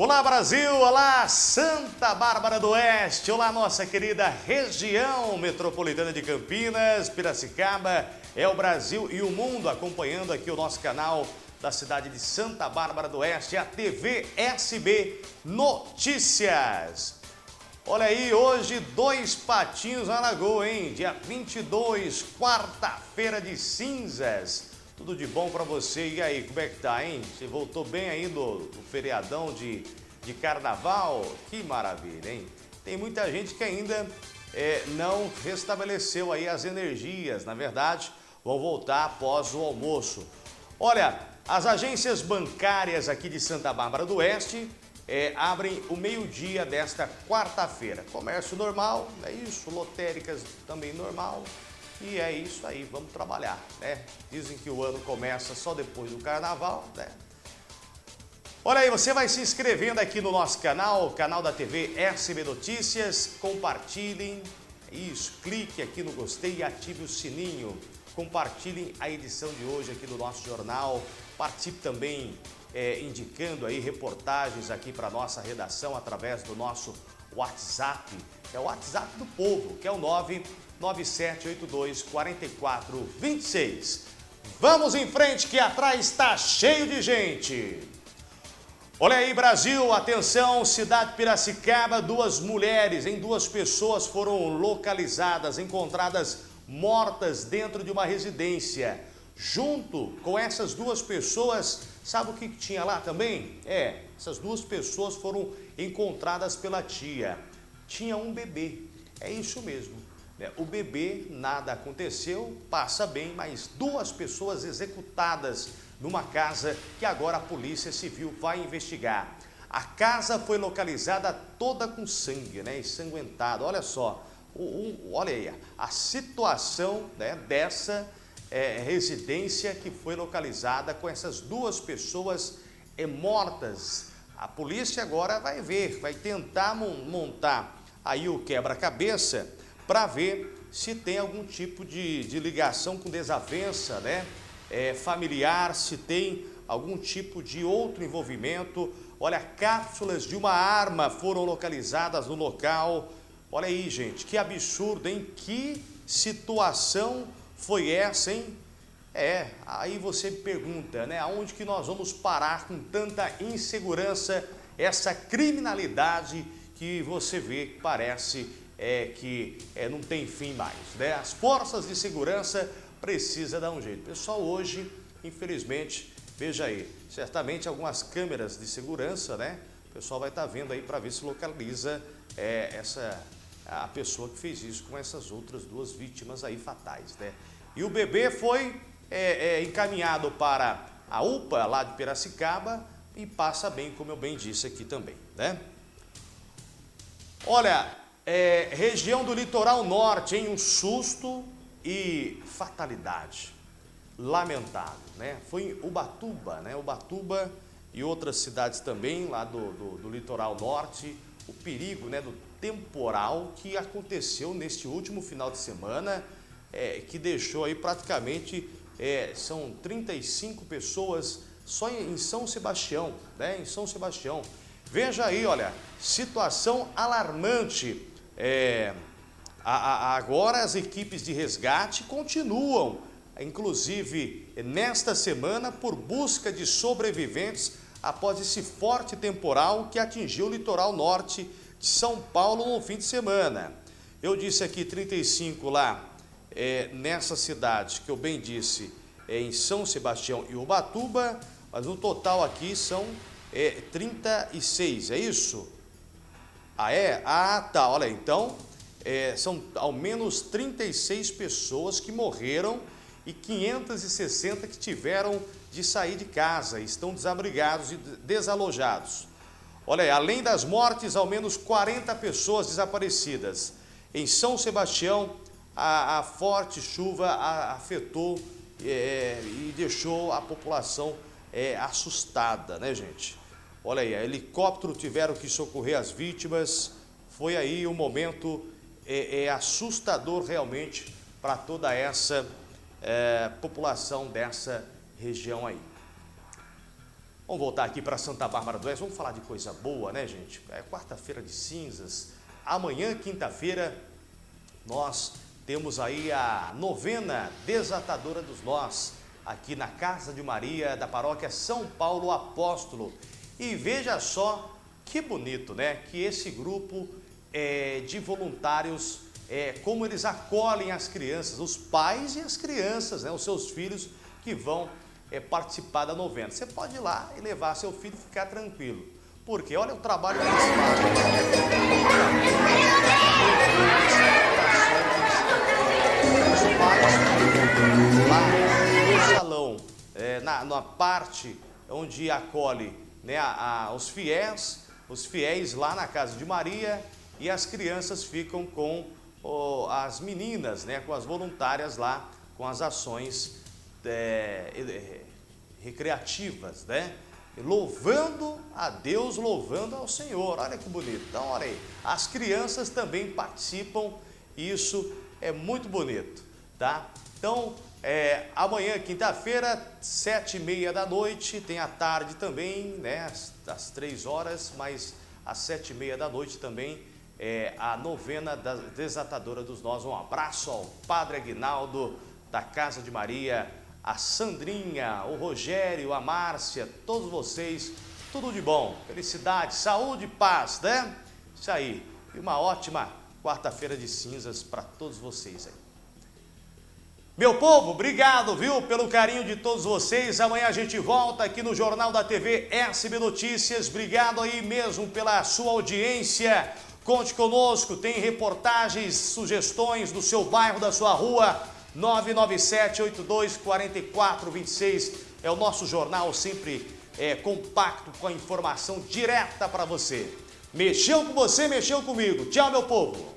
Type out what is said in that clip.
Olá Brasil, olá Santa Bárbara do Oeste, olá nossa querida região metropolitana de Campinas, Piracicaba, é o Brasil e o mundo acompanhando aqui o nosso canal da cidade de Santa Bárbara do Oeste, a TV SB Notícias. Olha aí, hoje dois patinhos na lagoa, hein? Dia 22, quarta-feira de cinzas. Tudo de bom para você. E aí, como é que tá, hein? Você voltou bem aí do, do feriadão de, de carnaval? Que maravilha, hein? Tem muita gente que ainda é, não restabeleceu aí as energias. Na verdade, vão voltar após o almoço. Olha, as agências bancárias aqui de Santa Bárbara do Oeste é, abrem o meio-dia desta quarta-feira. Comércio normal, é isso, lotéricas também normal. E é isso aí, vamos trabalhar, né? Dizem que o ano começa só depois do carnaval, né? Olha aí, você vai se inscrevendo aqui no nosso canal, canal da TV SB Notícias, compartilhem, isso, clique aqui no gostei e ative o sininho. Compartilhem a edição de hoje aqui do nosso jornal, participe também é, indicando aí reportagens aqui para nossa redação através do nosso WhatsApp, é o WhatsApp do povo, que é o 99782 4426. Vamos em frente que atrás está cheio de gente. Olha aí, Brasil, atenção, cidade Piracicaba, duas mulheres, em duas pessoas foram localizadas, encontradas mortas dentro de uma residência. Junto com essas duas pessoas, sabe o que tinha lá também? É, essas duas pessoas foram encontradas pela tia. Tinha um bebê, é isso mesmo. Né? O bebê, nada aconteceu, passa bem, mas duas pessoas executadas numa casa que agora a Polícia Civil vai investigar. A casa foi localizada toda com sangue, né, ensanguentada. Olha só, o, o, olha aí, a situação né, dessa é, residência que foi localizada com essas duas pessoas é, mortas. A polícia agora vai ver, vai tentar montar aí o quebra-cabeça para ver se tem algum tipo de, de ligação com desavença né? É, familiar, se tem algum tipo de outro envolvimento. Olha, cápsulas de uma arma foram localizadas no local. Olha aí, gente, que absurdo, hein? Que situação foi essa, hein? É, aí você pergunta, né? Aonde que nós vamos parar com tanta insegurança, essa criminalidade que você vê que parece é, que é, não tem fim mais, né? As forças de segurança precisam dar um jeito. Pessoal, hoje, infelizmente, veja aí, certamente algumas câmeras de segurança, né? O pessoal vai estar tá vendo aí para ver se localiza é, essa a pessoa que fez isso com essas outras duas vítimas aí fatais, né? E o bebê foi é, é, encaminhado para a UPA lá de Piracicaba e passa bem, como eu bem disse aqui também, né? Olha, é, região do litoral norte, em um susto e fatalidade. Lamentável, né? Foi em Ubatuba, né? Ubatuba e outras cidades também lá do, do, do litoral norte, o perigo né, do temporal que aconteceu neste último final de semana, é, que deixou aí praticamente, é, são 35 pessoas só em, em São Sebastião, né, em São Sebastião. Veja aí, olha, situação alarmante. É, a, a, agora as equipes de resgate continuam, inclusive nesta semana, por busca de sobreviventes após esse forte temporal que atingiu o litoral norte de São Paulo no fim de semana. Eu disse aqui 35 lá é, nessa cidade, que eu bem disse, é, em São Sebastião e Ubatuba, mas no total aqui são é, 36, é isso? Ah, é? Ah, tá, olha, então é, são ao menos 36 pessoas que morreram e 560 que tiveram de sair de casa, estão desabrigados e desalojados. Olha aí, além das mortes, ao menos 40 pessoas desaparecidas. Em São Sebastião, a, a forte chuva afetou é, e deixou a população é, assustada, né, gente? Olha aí, helicóptero tiveram que socorrer as vítimas. Foi aí um momento é, é assustador realmente para toda essa é, população dessa região aí. Vamos voltar aqui para Santa Bárbara do Oeste, vamos falar de coisa boa, né, gente? É quarta-feira de cinzas. Amanhã, quinta-feira, nós temos aí a novena desatadora dos nós, aqui na Casa de Maria da paróquia São Paulo Apóstolo. E veja só que bonito, né? Que esse grupo é, de voluntários, é, como eles acolhem as crianças, os pais e as crianças, né? Os seus filhos que vão é, participar da novena. Você pode ir lá e levar seu filho e ficar tranquilo. Porque olha o trabalho que eles fazem. Lá no salão, é, na, na parte onde acolhe né, a, a, os fiéis, os fiéis lá na casa de Maria e as crianças ficam com oh, as meninas, né, com as voluntárias lá, com as ações é, é, recreativas, né? Louvando a Deus, louvando ao Senhor. Olha que bonito. Então, olha aí, as crianças também participam, isso é muito bonito, tá? Então, é, amanhã, quinta-feira, sete e meia da noite, tem a tarde também, né? Às, três horas, mas às sete e meia da noite também é a novena da desatadora dos nós. Um abraço ao Padre Aguinaldo da Casa de Maria, a Sandrinha, o Rogério, a Márcia, todos vocês, tudo de bom, felicidade, saúde e paz, né? Isso aí, e uma ótima quarta-feira de cinzas para todos vocês aí. Meu povo, obrigado, viu, pelo carinho de todos vocês. Amanhã a gente volta aqui no Jornal da TV SB Notícias. Obrigado aí mesmo pela sua audiência. Conte conosco, tem reportagens, sugestões do seu bairro, da sua rua. 997-82-4426 é o nosso jornal sempre é, compacto com a informação direta para você. Mexeu com você, mexeu comigo. Tchau, meu povo.